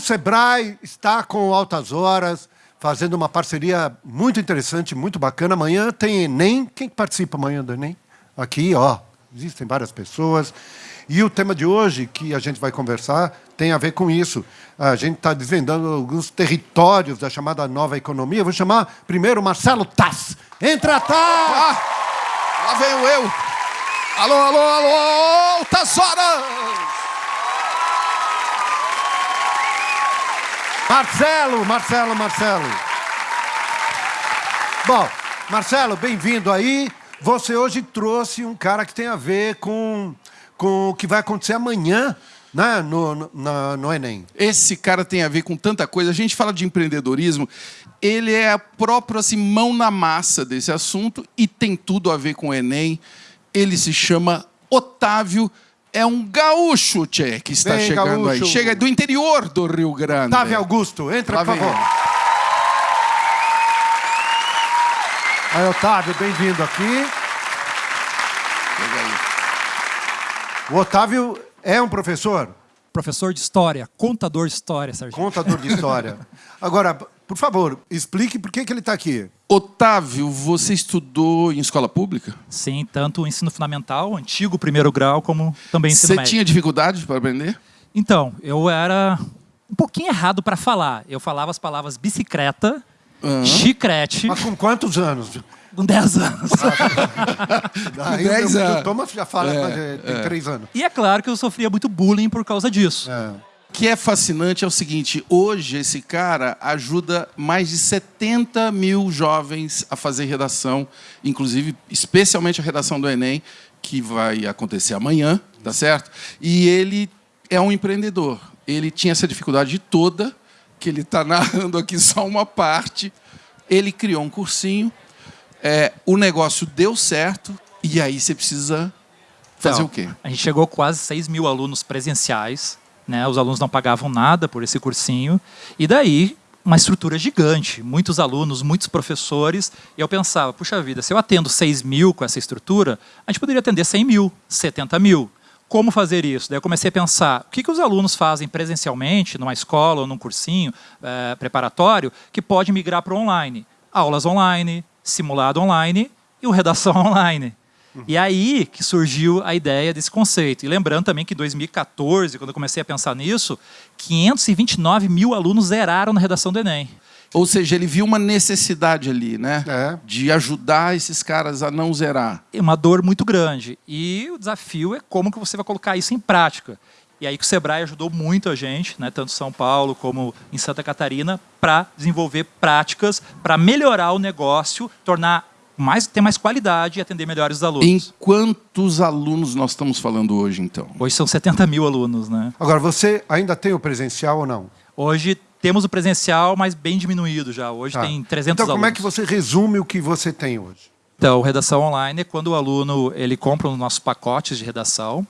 Sebrae está com Altas Horas, fazendo uma parceria muito interessante, muito bacana. Amanhã tem Enem. Quem participa amanhã do Enem? Aqui, ó, existem várias pessoas. E o tema de hoje, que a gente vai conversar, tem a ver com isso. A gente está desvendando alguns territórios da chamada nova economia. vou chamar primeiro Marcelo Tass. Entra, Tass! Ah, lá venho eu. Alô, alô, alô, Altas Marcelo, Marcelo, Marcelo. Bom, Marcelo, bem-vindo aí. Você hoje trouxe um cara que tem a ver com, com o que vai acontecer amanhã né, no, no, no Enem. Esse cara tem a ver com tanta coisa. A gente fala de empreendedorismo, ele é a própria assim, mão na massa desse assunto e tem tudo a ver com o Enem. Ele se chama Otávio é um gaúcho, Tchê, que está Vem, chegando gaúcho. aí. Chega do interior do Rio Grande. Otávio Augusto, entra, Lá por favor. Aí, Otávio, bem-vindo aqui. O Otávio é um professor, Professor de história, contador de história, Sargento. contador de história. Agora, por favor, explique por que, que ele está aqui. Otávio, você estudou em escola pública? Sim, tanto o ensino fundamental, antigo primeiro grau, como também ensino Você médio. tinha dificuldade para aprender? Então, eu era um pouquinho errado para falar. Eu falava as palavras bicicleta, Aham. chicrete, Mas com quantos anos? com 10 anos. Aí 10 o meu- anos. o Thomas já fala, É, é, tem três anos. e é claro que eu sofria muito bullying por causa disso. É. O que é fascinante é o seguinte: hoje esse cara ajuda mais de 70 mil jovens a fazer redação, inclusive, especialmente a redação do Enem, que vai acontecer amanhã, tá certo? E ele é um empreendedor. Ele tinha essa dificuldade toda, que ele está narrando aqui só uma parte. Ele criou um cursinho, é, o negócio deu certo, e aí você precisa fazer Então, o quê? A gente chegou a quase 6 mil alunos presenciais. Né? Os alunos não pagavam nada por esse cursinho. E daí, uma estrutura gigante. Muitos alunos, muitos professores. E eu pensava, puxa vida, se eu atendo 6 mil com essa estrutura, a gente poderia atender 100 mil, 70 mil. Como fazer isso? Daí eu comecei a pensar, o que, que os alunos fazem presencialmente, numa escola ou num cursinho eh, preparatório, que pode migrar para o online? Aulas online, simulado online e o redação online. E aí que surgiu a ideia desse conceito. E lembrando também que em 2014, quando eu comecei a pensar nisso, 529 mil alunos zeraram na redação do Enem. Ou seja, ele viu uma necessidade ali, né? É. De ajudar esses caras a não zerar. É uma dor muito grande. E o desafio é como que você vai colocar isso em prática. E aí que o Sebrae ajudou muito a gente, né, tanto em São Paulo como em Santa Catarina, para desenvolver práticas para melhorar o negócio, tornar mais, ter mais qualidade e atender melhores os alunos. Em quantos alunos nós estamos falando hoje, então? Hoje são 70 mil alunos, né? Agora, você ainda tem o presencial ou não? Hoje temos o presencial, mas bem diminuído já. Hoje Tá. tem 300 Então, como é alunos. que você resume o que você tem hoje? Então, redação online é quando o aluno ele compra os nossos pacotes de redação,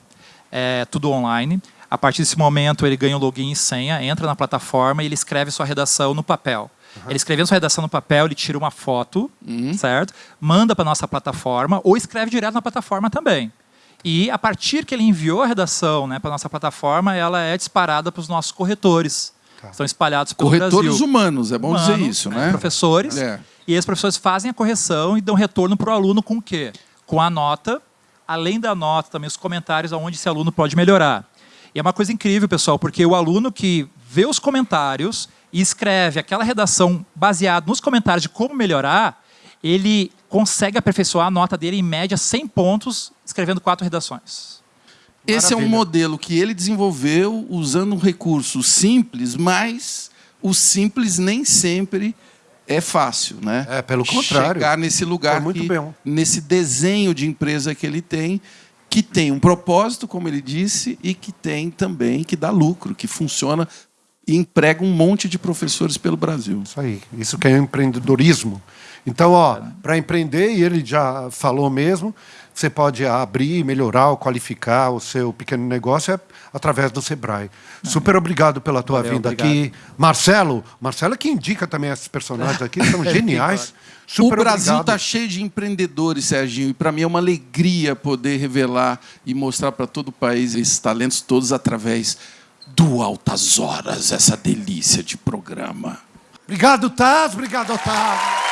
é tudo online. A partir desse momento, ele ganha o login e senha, entra na plataforma e ele escreve sua redação no papel. Ele escrevendo sua redação no papel, ele tira uma foto, certo? Manda para nossa plataforma ou escreve direto na plataforma também. E a partir que ele enviou a redação né, para nossa plataforma, ela é disparada para os nossos corretores. Estão espalhados pelo Corretores Brasil. humanos, é bom dizer isso, né, né? Professores. É. E esses professores fazem a correção e dão retorno para o aluno com o quê? Com a nota, além da nota, também os comentários aonde esse aluno pode melhorar. E é uma coisa incrível, pessoal, porque o aluno que vê os comentários e escreve aquela redação baseada nos comentários de como melhorar, ele consegue aperfeiçoar a nota dele em média 100 pontos, escrevendo quatro redações. Esse é um Maravilha. modelo que ele desenvolveu usando um recurso simples, mas o simples nem sempre é fácil, né? É, pelo contrário. Chegar nesse lugar, muito que- bem. nesse desenho de empresa que ele tem, que tem um propósito, como ele disse, e que tem também, que dá lucro, que funciona e emprega um monte de professores pelo Brasil. Isso aí. Isso que é empreendedorismo. Então, ó, para empreender, e ele já falou mesmo, você pode abrir, melhorar ou qualificar o seu pequeno negócio é através do Sebrae. Super obrigado pela tua Valeu, vinda obrigado. aqui. Marcelo, Marcelo é que indica também esses personagens aqui, são geniais. Super o Brasil está cheio de empreendedores, Serginho, e para mim é uma alegria poder revelar e mostrar para todo o país esses talentos todos através do Altas Horas, essa delícia de programa. Obrigado, Taz. Obrigado, Otávio.